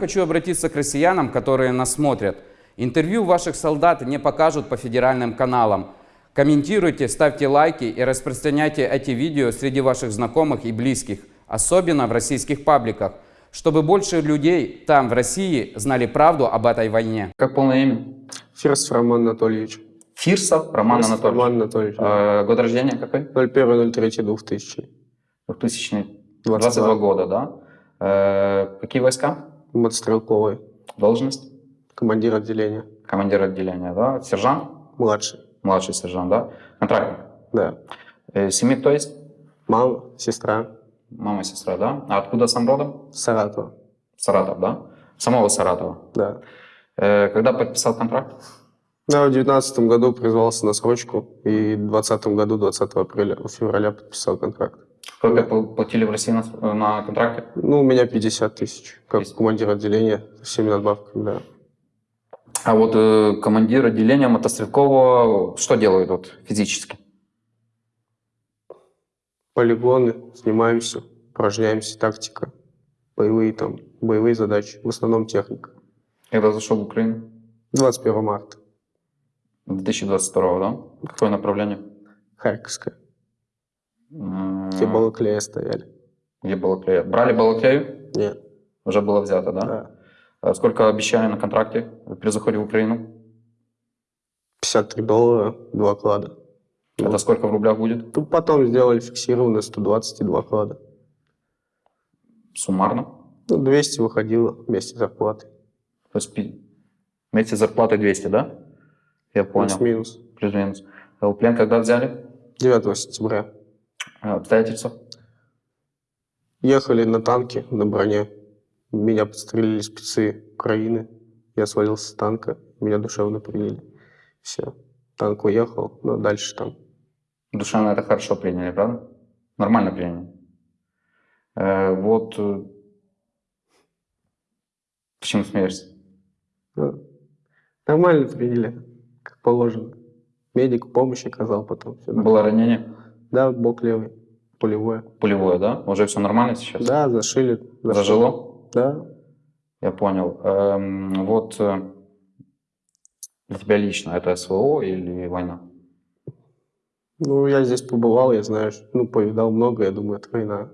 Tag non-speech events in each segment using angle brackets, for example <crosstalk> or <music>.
Хочу обратиться к россиянам, которые нас смотрят. Интервью ваших солдат не покажут по федеральным каналам. Комментируйте, ставьте лайки и распространяйте эти видео среди ваших знакомых и близких, особенно в российских пабликах, чтобы больше людей там, в России, знали правду об этой войне. Как полное имя? Фирсов Роман Анатольевич. Фирсов Роман Фирсов Анатольевич. Роман Анатольевич. Э, год рождения какой? 01.03.2000. 2022 года, да? Э, какие войска? Мотострелковый. Должность? Командир отделения. Командир отделения, да? Сержант? Младший. Младший сержант, да? Контрактник? Да. Э, семьи кто есть? Мама, сестра. Мама, сестра, да? А откуда сам родом? Саратова. Саратов, да? Самого Саратова. Да. Э, когда подписал контракт? Я в 2019 году призвался на срочку и в 2020 году, 20 апреля, февраля подписал контракт. Сколько пл- платили в России на, на контракте? Ну, у меня 50 тысяч, как 50. командир отделения, всеми надбавками, да. А вот э, командир отделения мотострелкового что делает вот физически? Полигоны, снимаемся, упражняемся, тактика, боевые там, боевые задачи, в основном техника. Когда зашел в Украину? 21 марта, 2022, да? Какое направление? Харьковская, М, где Балаклея стояли. Где Балаклея? Брали Балаклею? Нет, Уже было взято, да? да. А Сколько обещали на контракте при заходе в Украину? 53 доллара, два клада. Это сколько в рублях будет? Ну, потом сделали фиксированно 120 и два клада. Суммарно? Ну, 200 выходило вместе с зарплатой. То есть вместе с зарплатой 200, да? Я понял. Плюс-минус. Плюс-минус. А плен когда взяли? 9 сентября. А, Обстоятельства? Ехали на танке, на броне. Меня подстрелили спецы Украины. Я свалился с танка, меня душевно приняли. Все. Танк уехал, но дальше там. Душевно это хорошо приняли, правда? Нормально приняли. Э, вот... э, Почему смеешься? ну, нормально приняли, как положено. Медик помощь оказал потом. Все Было ранение? Да, бок левый, пулевое. Пулевое, да? Уже все нормально сейчас? Да, зашили. Зажило? Да. Я понял. Эм, вот э, для тебя лично это СВО или война? Ну, я здесь побывал, я знаю, что- ну, повидал много, я думаю, это война.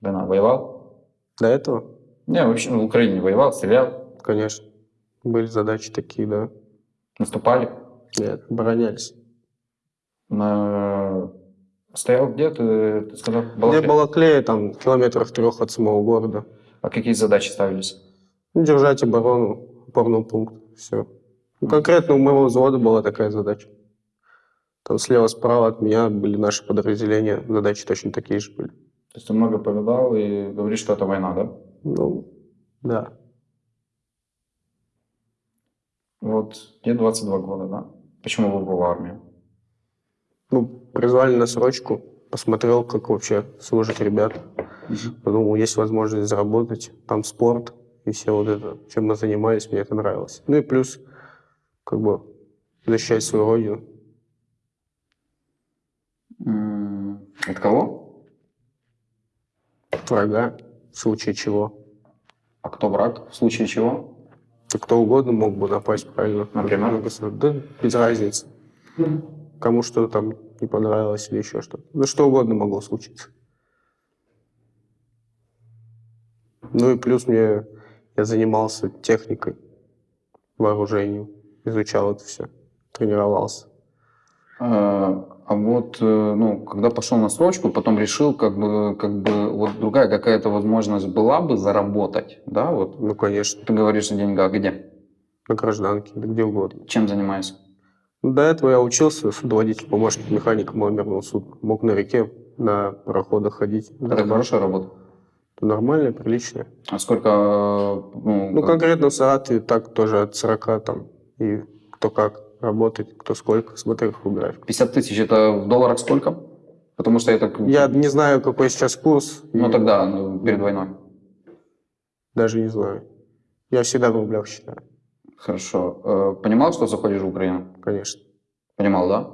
Война. Воевал? До этого, Не, вообще в Украине воевал, стрелял, конечно, были задачи такие, да. наступали. Нет, оборонялись. На... Стоял где, ты, ты сказал? Где Балаклея? Балаклея, там, километров трех от самого города. А какие задачи ставились? Ну, Держать оборону, опорный пункт, все. Ну, конкретно у моего взвода была такая задача. Там слева-справа от меня были наши подразделения, задачи точно такие же были. То есть ты много повидал и говоришь, что это война, да? Ну, да. Вот тебе 22 года, да? Почему выбрал армию? Ну, призвали на срочку, посмотрел, как вообще служат ребята. Подумал, есть возможность заработать, там спорт и все вот это, чем мы занимались, мне это нравилось. Ну и плюс, как бы, защищать свою родину. От кого? от врага, в случае чего. А кто враг? В случае чего? То кто угодно мог бы напасть правильно. Например? Да, без разницы. Кому что-то там не понравилось или еще что-то. Да что угодно могло случиться. Ну и плюс мне я занимался техникой, вооружением, изучал это все, тренировался. А а вот, э, ну, когда пошел на срочку, потом решил, как бы, как бы, вот другая какая-то возможность была бы заработать, да, вот. Ну, конечно, Ты говоришь о деньгах, где? на гражданке, да где угодно. Чем занимаешься? До этого я учился, судоводитель, помощник механика маломерного суда. Мог на реке, на пароходах ходить. Это хорошая работа. Нормальная, приличная. А сколько, ну, Ну, как- конкретно в Саратове так тоже от 40 там. И кто как работает, кто сколько, смотря какой график. 50 тысяч это в долларах сколько? Потому что я так... Я не знаю, какой сейчас курс. Ну и тогда, ну, перед войной. Даже не знаю. Я всегда в рублях считаю, Хорошо. Э, Понимал, что заходишь в Украину? конечно. Понимал, да?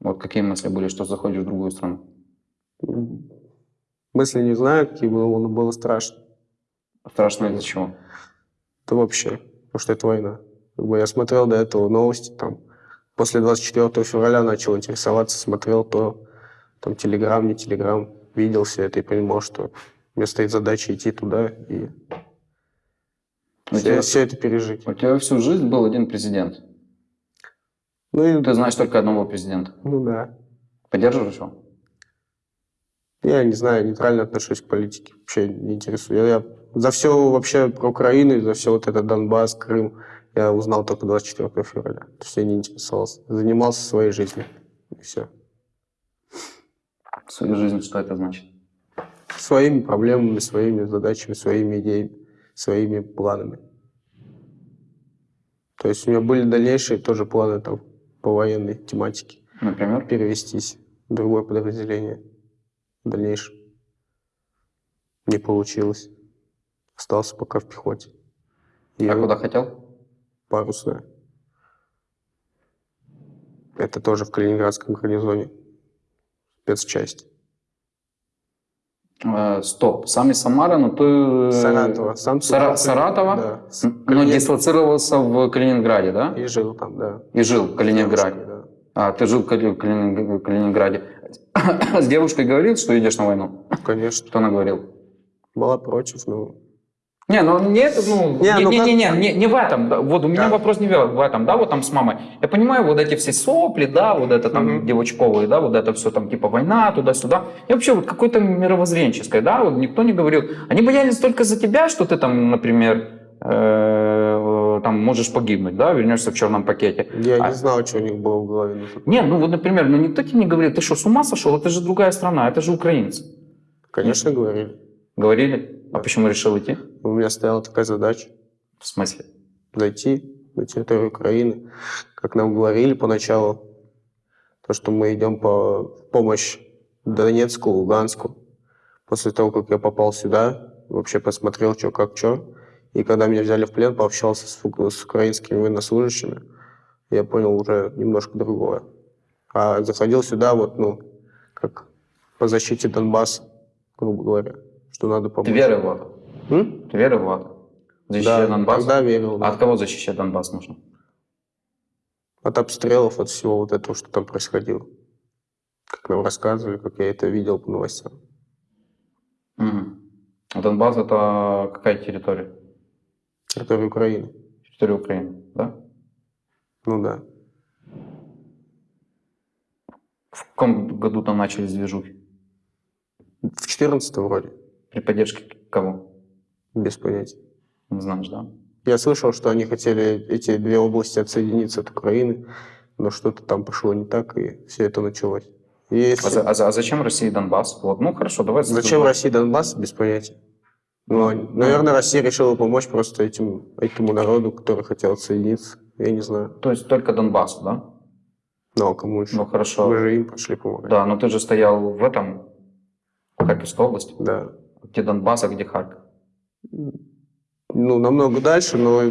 Вот какие мысли были, что заходишь в другую страну? Мысли не знаю, какие было, но было страшно. Страшно из-за чего? Да вообще, потому что это война. Как бы я смотрел до этого новости, там, после 24 февраля начал интересоваться, смотрел то, там, телеграм, не телеграм, видел все это и понимал, что мне стоит задача идти туда и У все, тебя- все это пережить. У тебя всю жизнь был один президент. Ну и, Ты знаешь только одного президента. ну да. Поддерживаешь его? Я не знаю, нейтрально отношусь к политике, вообще не интересую. Я, я за все вообще про Украину, за все вот это Донбасс, Крым, я узнал только 24 февраля. То есть я не интересовался. Занимался своей жизнью. И все. Своей жизни что это значит? Своими проблемами, своими задачами, своими идеями, своими планами. То есть у меня были дальнейшие тоже планы там по военной тематике. Например? Перевестись в другое подразделение в дальнейшем. Не получилось. Остался пока в пехоте. И А куда хотел? парусная. Это тоже в Калининградском гарнизоне. Спецчасть. Э, стоп. Сам из Самары, но ты... э, Саратова. Сам Сара- Саратова? Да. Но дислоцировался в Калининграде, да? И жил там, да. И жил в Калининграде. Девушкой, да. А, ты жил в Кали- Калининг- Калининграде. <coughs> С девушкой говорил, что идешь на войну? Конечно. Что она говорила? Была против, но... Не, ну не это, ну, Не, не, ну не, как- не, не, не, не в этом. Вот у меня Да. вопрос не в этом, да, вот там с мамой. Я понимаю, вот эти все сопли, да, вот это там Мгм. девочковые, да, вот это все там типа война, туда-сюда. И вообще вот какое-то мировоззренческое, да, вот никто не говорил. Они боялись только за тебя, что ты там, например, э, там можешь погибнуть, да, вернешься в черном пакете. Я А- не знал, что у них было в голове. Не, ну вот, например, ну никто тебе не говорил, ты что, с ума сошел? Это же другая страна, это же украинцы. Конечно, говорили. Говорили? А почему решил идти? У меня стояла такая задача. В смысле? зайти на территорию Украины. Как нам говорили поначалу, то, что мы идем по помощь Донецку, Луганску. После того, как я попал сюда, вообще посмотрел, что как что. И когда меня взяли в плен, пообщался с, с украинскими военнослужащими, я понял уже немножко другое. А заходил сюда вот, ну, как по защите Донбасса, грубо говоря, что надо помочь. Ты верил в это? М? Ты верил в это? Защищать Да, Донбасс? тогда верил. да. А от кого защищать Донбасс нужно? От обстрелов, от всего вот этого, что там происходило. Как нам рассказывали, как я это видел по новостям. Мгм. А Донбасс это какая территория? Территория Украины. Территория Украины, да? Ну да. В каком году там начались движухи? В 14 вроде, При поддержке кого? без понятия. Не знаешь, да? Я слышал, что они хотели эти две области отсоединиться от Украины, но что-то там пошло не так, и все это началось. И если- А, за- а за- а зачем России Донбасс? Вот, ну хорошо, давай. за Зачем другое. России Донбасс, без понятия. Ну, они- наверное, Россия решила помочь просто этим, этому народу, который хотел отсоединиться. Я не знаю. То есть только Донбассу, да? Ну, а кому еще? Ну хорошо. Мы же им пошли помогать. Да, но ты же стоял в этом, в Харьковской области. Да. Где Донбасс, а где Харьков? ну, намного дальше, но,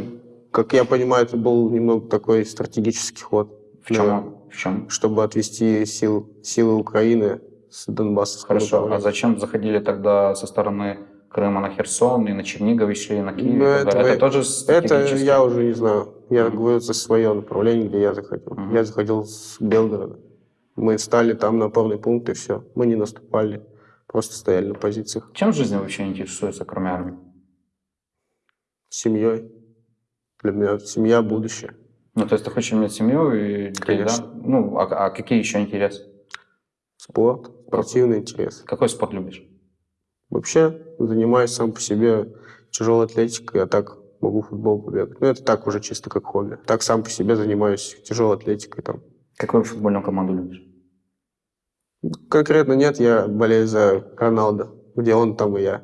как я понимаю, это был немного такой стратегический ход. В чем? Да. В чем? Чтобы отвести сил, силы Украины с Донбасса. Хорошо, а зачем заходили тогда со стороны Крыма на Херсон и на Чернигов и шли на Киев? Ну, и это это тоже Это стратегически? я уже не знаю. Я Мгм. говорю за свое направление, где я заходил. Мгм. Я заходил с Белгорода. Мы стали там на опорный пункт, и все. Мы не наступали, просто стояли на позициях Чем в жизни вообще интересуется, кроме армии? семьей. Для меня семья – будущее. Ну, то есть ты хочешь иметь семью и детей, Конечно. да? Ну, а, а какие еще интересы? Спорт, спортивный интерес. Какой спорт любишь? Вообще занимаюсь сам по себе тяжелой атлетикой, а так могу футбол побегать. Ну, это так уже чисто как хобби. Так сам по себе занимаюсь тяжелой атлетикой. Там. Какую футбольную команду любишь? Конкретно нет, я болею за Роналдо. Где он, там и я.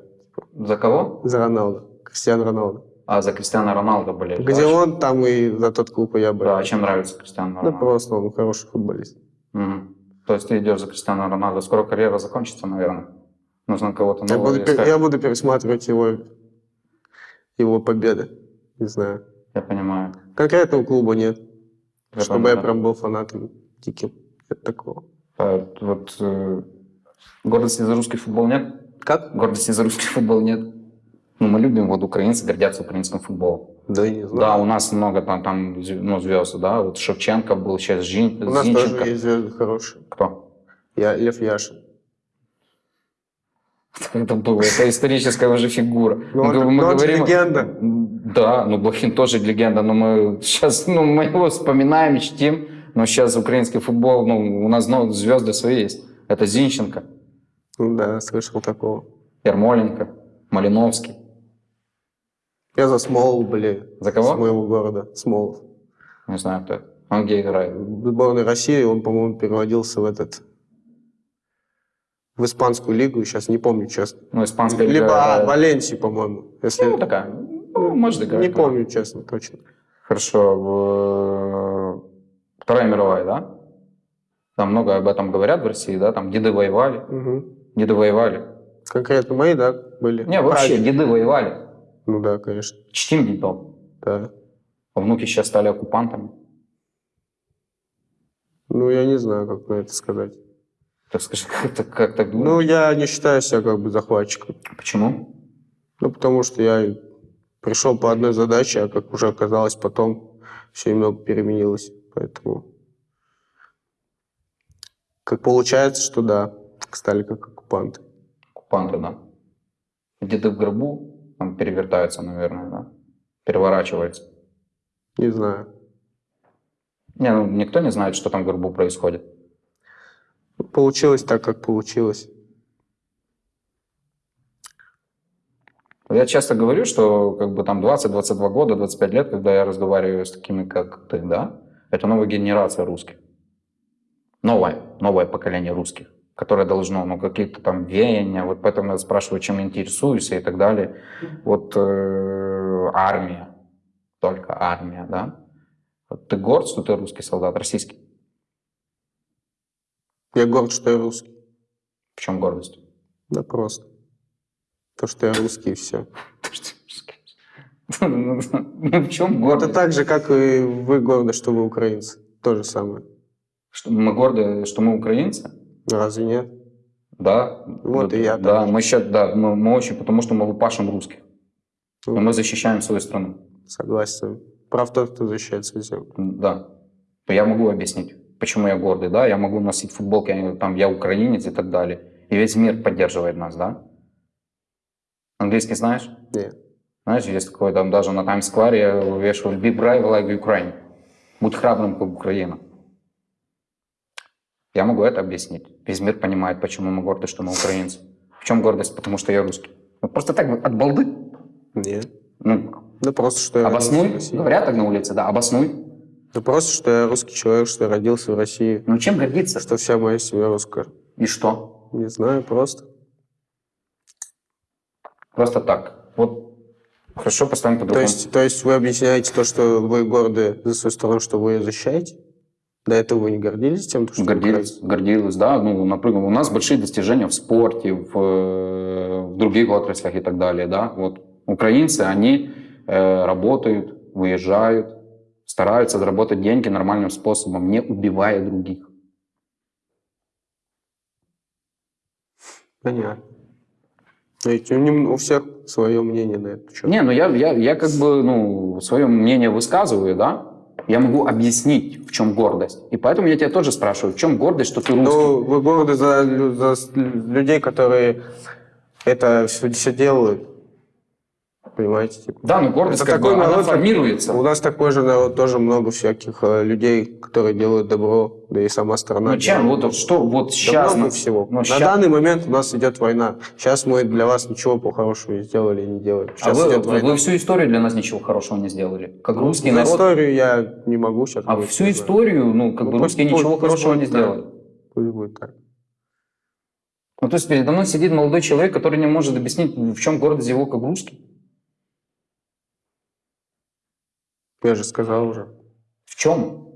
За кого? За Роналдо. Кристиан Роналдо. А, за Кристиана Роналдо болеешь. Где да? он, там и за тот клуб и я болею. Да, а чем нравится Кристиано Да Роналдо? просто он хороший футболист. Мгм. То есть ты идешь за Кристиано Роналдо. Скоро карьера закончится, наверное. Нужно кого-то Я нового буду, пер- искать. я буду пересматривать его, его победы. Не знаю. Я понимаю. Конкретного клуба нет. Я чтобы понимаю. я прям был фанатом диким. Нет такого. А, Вот э, гордости за русский футбол нет? Как? Гордости за русский футбол нет? Ну, мы любим, вот украинцы гордятся украинским футболом. Да, я не знаю. Да, у нас много там, там ну, звезд, да, вот Шевченко был, сейчас Жин, У нас Зинченко. тоже есть звезды хорошие. Кто? Я Лев Яшин. <laughs> Это было, это историческая уже фигура. Ну, он- но он же легенда. Да, ну Блохин тоже легенда, но мы сейчас, ну, мы его вспоминаем, чтим, но сейчас украинский футбол, ну, у нас ну, звезды свои есть. Это Зинченко, да, слышал такого. Ермоленко, Малиновский. Я за Смолов, были. За кого? С моего города. Смолов. Не знаю, кто это. Он где играет? В сборной России он, по-моему, переводился в этот... В испанскую лигу, сейчас не помню, честно. Ну, испанская Либо лига. а, Валенсии, по-моему. Если... Ну, такая. Ну, может играть. не помню, честно, точно. Хорошо. Вторая мировая, да? Там много об этом говорят в России, да? Там деды воевали. Мгм. Деды воевали. Конкретно мои, да, были? Не, вообще, Прадеды. деды воевали. Ну да, конечно. Чтим дедов. Да. А внуки сейчас стали оккупантами. Ну, я не знаю, как на это сказать. Так скажи, <laughs> как, так- как так думаешь? Ну, я не считаю себя как бы захватчиком. Почему? Ну, потому что я пришел по одной задаче, а как уже оказалось потом, все немного переменилось. Поэтому как получается, что да, стали как оккупанты. Оккупанты, да. Деды в гробу там перевертаются, наверное, да? Переворачиваются. Не знаю. Не, ну никто не знает, что там в гробу происходит. Получилось так, как получилось. Я часто говорю, что как бы там 20-22 года, 25 лет, когда я разговариваю с такими, как ты, да, это новая генерация русских. Новое, новое поколение русских, которое должно, ну, какие-то там веяния, вот поэтому я спрашиваю, чем интересуешься и так далее. Вот э, армия, только армия, да. Вот ты горд, что ты русский солдат, российский? Я горд, что я русский. В чем гордость? Да просто. То, что я русский, и все. Ну, <laughs> в чем Это гордость? так же, как и вы горды, что вы украинцы. То же самое. Что мы горды, что мы украинцы? Разве нет? Да. Вот и я Да, мы сейчас, да, мы, мы очень, потому что мы лупашим русских. Ну, Но мы защищаем свою страну. Согласен. Прав тот, кто защищает свою землю. Да. Я могу объяснить, почему я гордый, да, я могу носить футболки, там, я украинец и так далее. И весь мир поддерживает нас, да. Английский знаешь? Нет. Знаешь, есть такое, там даже на Таймс-сквере я вешаю «Be brave like Ukraine». Будь храбрым, как Украина. Я могу это объяснить. Весь мир понимает, почему мы горды, что мы украинцы. В чем гордость? Потому что я русский. Ну, просто так, вот, от балды. Нет. Ну, Да просто, что я обоснуй. Говорят так на улице, да, обоснуй. Да просто, что я русский человек, что я родился в России. Ну, чем гордиться? Что вся моя семья русская. И что? Не знаю, просто. Просто так. Вот хорошо поставим То по-другому. есть, то есть вы объясняете то, что вы горды за свою страну, что вы ее защищаете? До этого вы не гордились тем, что вы Гордились, да. Ну, например, у нас большие достижения в спорте, в, э, в других отраслях и так далее, да. Вот украинцы, они э, работают, выезжают, стараются заработать деньги нормальным способом, не убивая других. Понятно. Ведь у, у всех свое мнение на это. Не, ну я, я, я как бы, ну, свое мнение высказываю, да. Я могу объяснить, в чем гордость. И поэтому я тебя тоже спрашиваю, в чем гордость, что ты русский? Ну, вы горды за, за людей, которые это все, все делают. Понимаете? типа. Да, ну гордость Это как бы, такой она народ, как- формируется. У нас такой же народ, тоже много всяких э, людей, которые делают добро, да и сама страна. Ну чем? делает Вот что вот Да сейчас... много всего. ну, На ща- данный момент у нас идет война. Сейчас мы для вас ничего по хорошему не сделали и не делаем. А Сейчас вы, идет вы- война. вы всю историю для нас ничего хорошего не сделали. Как русский За народ. историю я не могу сейчас. А всю историю, ну, как Ну, бы русские пусть- ничего пусть хорошего будет не сделали. Пусть будет так. Ну, то есть передо мной сидит молодой человек, который не может объяснить, в чем гордость его как русский. Я же сказал уже. В чем?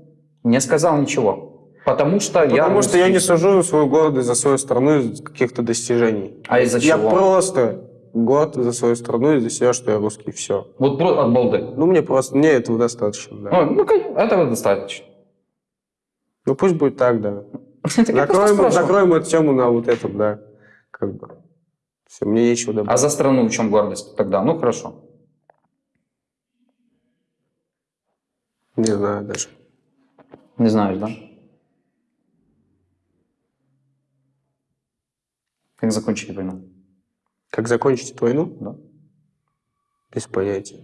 Не сказал ничего. Потому что я... Потому что я не сужу свою гордость за свою страну из каких-то достижений. А из-за Я чего? просто горд за свою страну и за себя, что я русский. Все. Вот про- от балды. Ну, мне просто, мне этого достаточно, да. Ну, ну, этого достаточно. Ну, пусть будет так, да. <laughs> Я просто Закроем, закроем эту тему на вот этом, да. Как бы. Все, мне нечего А добавить. за страну в чем гордость тогда? Ну, хорошо. Не знаю даже. Не знаешь, да? Как закончить войну? Как закончить эту войну? Да. Без понятия.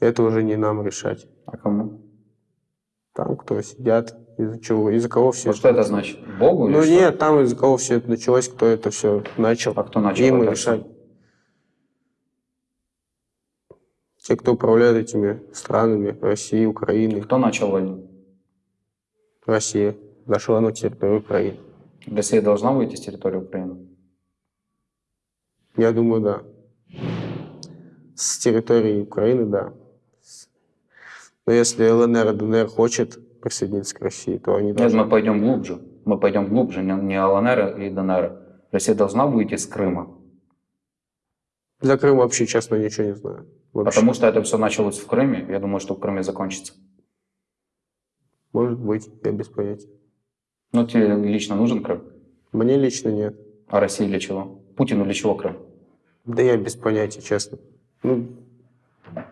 Это уже не нам решать. А кому? Там, кто сидят, из-за чего, из-за кого все Ну, что это значит? Богу Ну что? нет, там из-за кого все это началось, кто это все начал. А кто начал Им и это решать. Те, кто управляет этими странами, Россией, Украиной. Кто начал войну? Россия зашла на территорию Украины. Россия должна выйти с территории Украины? Я думаю, да. С территории Украины, да. Но если ЛНР и ДНР хочет присоединиться к России, то они Нет, должны. мы пойдем глубже. Мы пойдем глубже, не, не ЛНР и ДНР. Россия должна выйти с Крыма. За Крым вообще, честно, ничего не знаю. Вообще. Потому что это все началось в Крыме. Я думаю, что в Крыме закончится. Может быть, я без понятия. Ну, тебе лично нужен Крым? Мне лично нет. А России для чего? Путину для чего Крым? Да я без понятия, честно. Ну,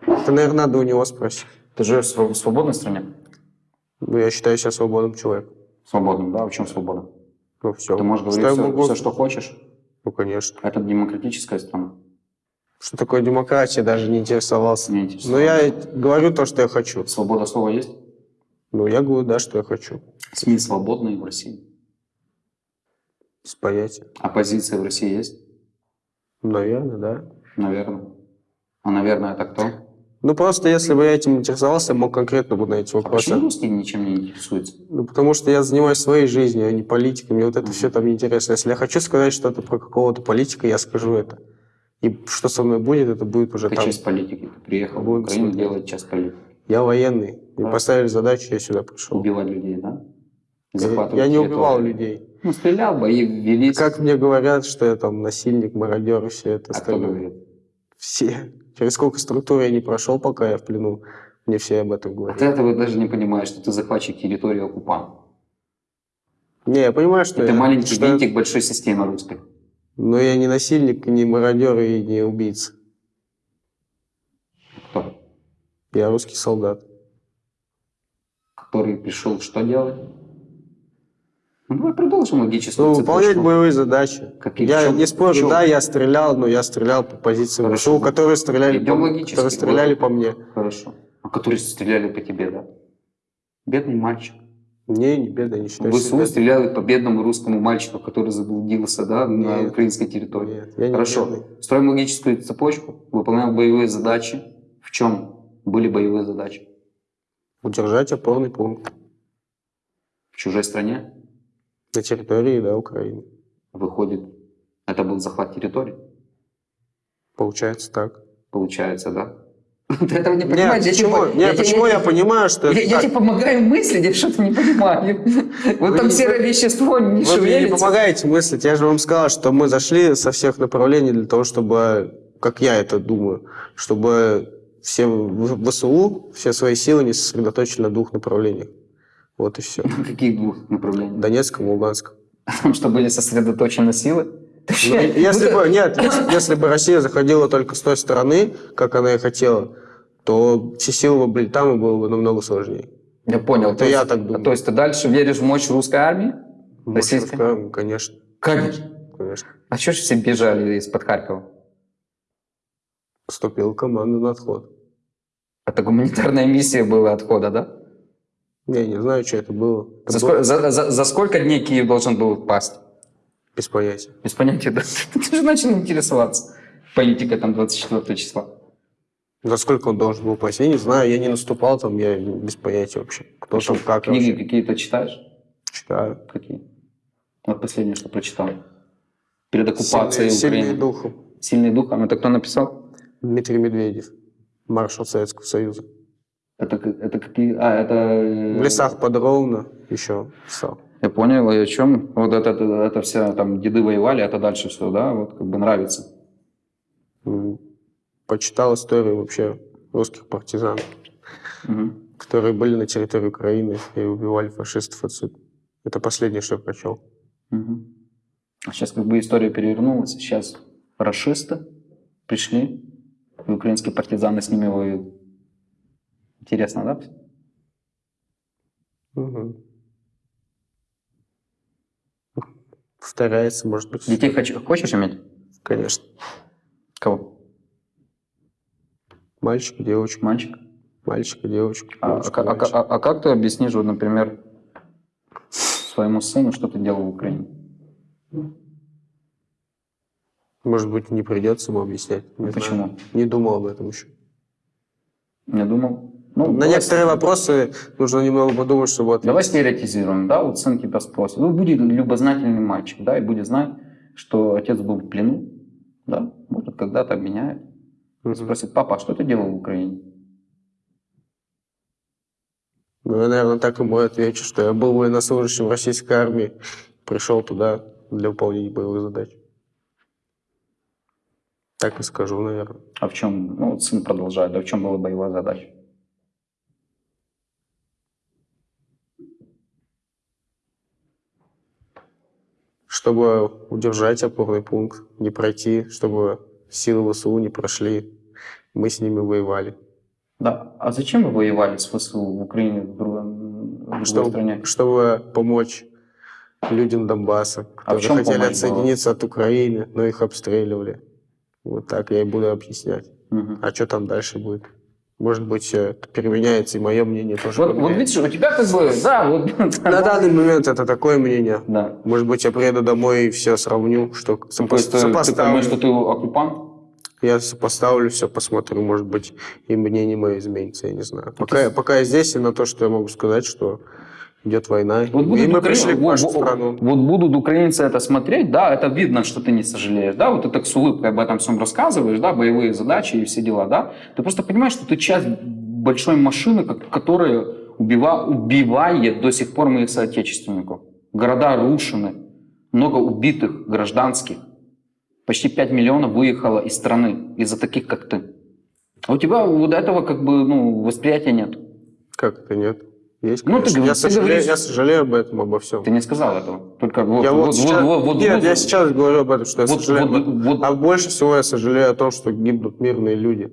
это, наверное, надо у него спросить. Ты живешь в свободной стране? Ну, я считаю себя свободным человеком. Свободным, да? А в чем свобода? Ну, все. Ты можешь говорить все, все, что хочешь. Ну, конечно. Это демократическая страна. Что такое демократия, даже не интересовался. Не Но интересует. я говорю то, что я хочу. Свобода слова есть? Ну, я говорю, да, что я хочу. СМИ свободные в России. Без понятия. Оппозиция в России есть? Наверное, да. Наверное. А, наверное, это кто? Ну, просто если бы я этим интересовался, я мог конкретно бы на эти А вопросы. почему русские ничем не интересуются? Ну, потому что я занимаюсь своей жизнью, а не политикой. Мне вот это все там неинтересно. Если я хочу сказать что-то про какого-то политика, я скажу это. И что со мной будет, это будет уже Ты там. часть политики. Ты приехал в Будем Украину смотреть. делать часть политики. Я военный. Мне Да. поставили задачу, я сюда пришел. Убивать людей, да? Я, Захватывать я не территорию. убивал людей. Ну, стрелял, бои велись. Как мне говорят, что я там насильник, мародер и все это А кто говорит? Все. Через сколько структур я не прошел, пока я в плену. Мне все об этом А говорят. ты этого даже не понимаешь, что ты захватчик территории оккупант. Не, я понимаю, что Это я... маленький что винтик большой системы русской. Но я не насильник, не мародер и не убийца. Кто? Я русский солдат. Который пришел что делать? Ну, давай продолжим логическую Ну, цепочку. выполнять боевые задачи. Какие? я чем- не спорю, чем? да, я стрелял, но я стрелял по позиции Хорошо. ВСУ, которые стреляли, Идем по, логически. которые стреляли по мне. Хорошо. А которые стреляли по тебе, да? Бедный мальчик. Не, не беда, не считаю ВСУ себя. стреляли по бедному русскому мальчику, который заблудился, да, на Нет. украинской территории. Нет, я не Хорошо. бедный. Строим логическую цепочку, выполняем боевые задачи. В чем были боевые задачи? Удержать опорный пункт В чужой стране? на территории, да, Украины. Выходит, это был захват территории, Получается так. получается, да? <laughs> Ты этого не понимаешь? Нет, Я почему, тебе- нет, я- почему я- я, понимаю, что Я, это я тебе помогаю мыслить, я что-то не понимаю. <laughs> Вот Вы там не- серое вещество не Вы мне не помогаете мыслить. Я же вам сказал, что мы зашли со всех направлений для того, чтобы, как я это думаю, чтобы все в- ВСУ все свои силы не сосредоточили на двух направлениях. Вот и все. <laughs> Каких двух направлений? Донецком и Луганском. Потому что были сосредоточены силы? Ну, <laughs> если бы, нет, если, если бы Россия заходила только с той стороны, как она и хотела, то все силы бы были там, и было бы намного сложнее. Я понял. Это то я есть- так думаю. То есть ты дальше веришь в мощь русской армии? Российской? Конечно, Конечно. конечно. А что ж все бежали из-под Харькова? Поступила команда на отход. Это гуманитарная миссия была отхода, да? Я не знаю, что это было. Это За, было сколько, за- за- за сколько дней Киев должен был пасть? Без понятия. Без понятия, да? <laughs> Ты же начал интересоваться политикой там 24 числа. За сколько он должен был пасть? Я не знаю, я не наступал там, я без понятия вообще. Кто там, как Книги какие-то читаешь? Читаю. Какие? Вот последнее, что прочитал. Перед оккупацией Сильный, Украины. сильный духом. Сильный духом. Это кто написал? Дмитрий Медведев, маршал Советского Союза. Это, это какие... А, это... э, В лесах под Ровно еще писал. Я понял, и о чем? Вот это, это, это все там деды воевали, это дальше все, да? Вот как бы нравится. Почитал историю вообще русских партизан, Мгм. которые были на территории Украины и убивали фашистов отсюда. Это последнее, что я прочел. Мгм. Сейчас как бы история перевернулась. Сейчас расисты пришли, и украинские партизаны с ними воюют. Интересно, да? Мгм. Повторяется, может быть. Детей хоч- хочешь иметь? Конечно. Кого? Мальчик, девочка, Мальчик? мальчик, девочка. А, девочка, а- а- мальчик. а- а как ты объяснишь, вот, например, своему сыну, что ты делал в Украине? Может быть, не придется ему объяснять. Не Почему? знаю. Не думал об этом еще. Не думал? Ну, На давай- некоторые вопросы нужно немного подумать, чтобы ответить. Давай стереотизируем, да, вот сын тебя спросит. Ну, будет любознательный мальчик, да, и будет знать, что отец был в плену, да, может, когда-то обменяет. Мгм. Спросит, папа, а что ты делал в Украине? Ну, я, наверное, так ему и отвечу, что я был военнослужащим российской армии, пришел туда для выполнения боевых задач. Так и скажу, наверное. А в чем, ну, вот сын продолжает, да, в чем была боевая задача? Чтобы удержать опорный пункт, не пройти, чтобы силы ВСУ не прошли, мы с ними воевали. Да, а зачем вы воевали с ВСУ в Украине, в, другом- в другой Чтобы, стране? чтобы помочь людям Донбасса, которые чем хотели отсоединиться от Украины, но их обстреливали. Вот так я и буду объяснять. Мгм. А что там дальше будет? Может быть, э, это переменяется, и мое мнение тоже Вот, вот видишь, у тебя как бы, да, вот, На данный момент это такое мнение. да. Может быть, я приеду домой и все сравню, что то есть ты, ты сопоставлю. понимаешь, что ты оккупант? Я сопоставлю все, посмотрю, может быть, и мнение мое изменится, я не знаю. Пока, я- пока я здесь, и на то, что я могу сказать, что идет война. Вот и будут мы укра- пришли в нашу вот- страну. Вот будут украинцы это смотреть, да, это видно, что ты не сожалеешь, да, вот ты так с улыбкой об этом всем рассказываешь, да, боевые задачи и все дела, да. Ты просто понимаешь, что ты часть большой машины, которая убива- убивает до сих пор моих соотечественников. Города рушены, много убитых гражданских. Почти 5 миллионов выехало из страны из-за таких, как ты. А у тебя вот этого как бы, ну, восприятия нет. Как это нет? Есть, Ну, ты я, ты сожалею, говоришь- я сожалею об этом, обо всем. Ты не сказал этого. Только вот, я вот, вот, сейчас, вот, вот, нет, вот- я сейчас говорю об этом, что я Вот- сожалею. вот- об этом. вот- А больше всего я сожалею о том, что гибнут мирные люди.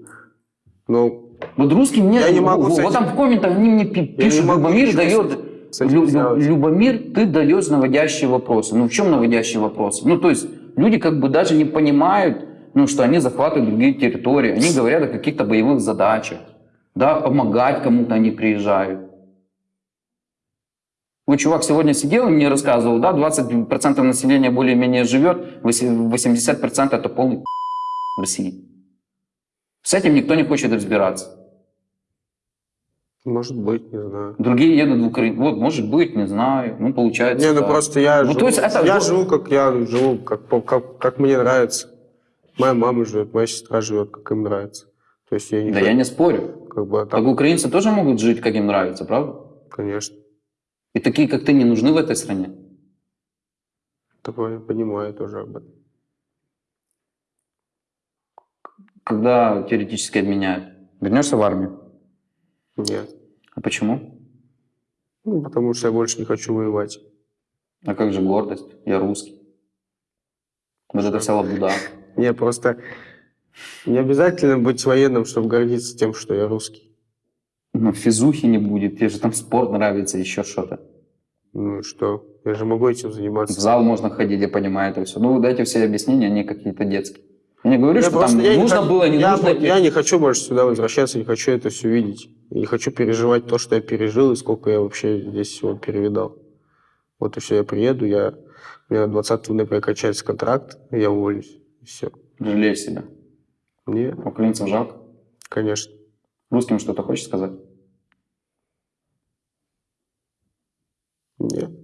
Ну, Вот русский мне, Я не могу вот, вот там в комментах они мне пишут, Любомир дает, Лю-. Любомир, ты даешь наводящие вопросы. Ну в чем наводящие вопросы? Ну то есть люди как бы даже не понимают, ну что они захватывают другие территории, они говорят о каких-то боевых задачах, да, помогать кому-то они приезжают. Вот чувак сегодня сидел и мне рассказывал, да, 20% населения более-менее живет, 80% это полный в России. С этим никто не хочет разбираться. может быть, не знаю. Другие едут в Украину. Вот, может быть, не знаю. Ну, получается. Не, ну так. просто я, Ну, живу, то есть это я живу, как я живу, как, как, как мне нравится. Моя мама живет, моя сестра живет, как им нравится. То есть я не Да я не спорю. как бы, а Так так, украинцы тоже могут жить, как им нравится, правда? конечно. И такие, как ты, не нужны в этой стране. Такое понимаю тоже об этом. Когда теоретически обменяют. Вернешься в армию. Нет. А почему? Ну, потому что я больше не хочу воевать. А как же гордость? Я русский. Вот это вся лабуда. <laughs> Не, просто не обязательно быть военным, чтобы гордиться тем, что я русский. Ну, физухи не будет, тебе же там спорт нравится, еще что-то. Ну что? Я же могу этим В заниматься. зал можно ходить, я понимаю это все. Ну, вот эти все объяснения, они какие-то детские. Я не говорю, Я что там я не нужно хот- было, не я, нужно. Я не хочу больше сюда возвращаться, не хочу это все видеть. Я не хочу переживать то, что я пережил, и сколько я вообще здесь всего перевидал. Вот и все, я приеду, я, у меня 20 ноября качается контракт, я уволюсь. И все. Жалеешь себя. Нет, Украинцев жалко. конечно. Русским что-то хочешь сказать? Нет.